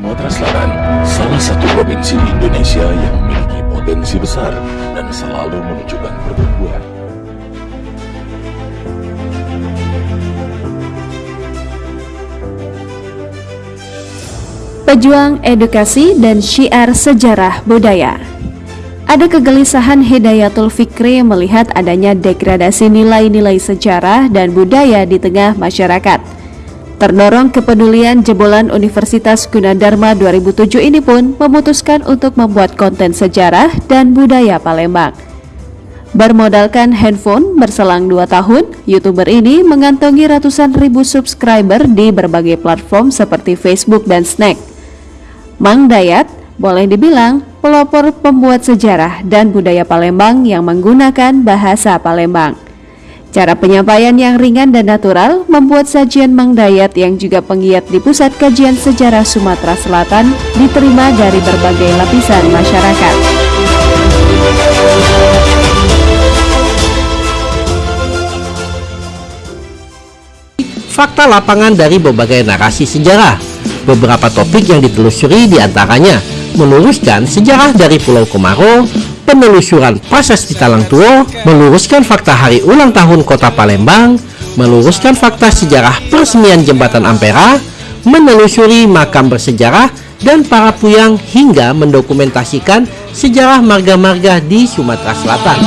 Sumatera Selatan, salah satu provinsi di Indonesia yang memiliki potensi besar dan selalu menunjukkan pertumbuhan. Pejuang edukasi dan syiar sejarah budaya. Ada kegelisahan Hidayatul Fikri melihat adanya degradasi nilai-nilai sejarah dan budaya di tengah masyarakat. Terdorong kepedulian jebolan Universitas Gunadarma 2007 ini pun memutuskan untuk membuat konten sejarah dan budaya Palembang. Bermodalkan handphone berselang 2 tahun, YouTuber ini mengantongi ratusan ribu subscriber di berbagai platform seperti Facebook dan Snack. Mang Dayat boleh dibilang pelopor pembuat sejarah dan budaya Palembang yang menggunakan bahasa Palembang. Cara penyampaian yang ringan dan natural membuat sajian Mang Dayat yang juga penggiat di Pusat Kajian Sejarah Sumatera Selatan diterima dari berbagai lapisan masyarakat. Fakta lapangan dari berbagai narasi sejarah Beberapa topik yang ditelusuri di antaranya meluruskan sejarah dari Pulau Komaro, penelusuran prasasti Talang Tuo, meluruskan fakta hari ulang tahun kota Palembang, meluruskan fakta sejarah peresmian jembatan Ampera, menelusuri makam bersejarah, dan para puyang hingga mendokumentasikan sejarah marga-marga di Sumatera Selatan.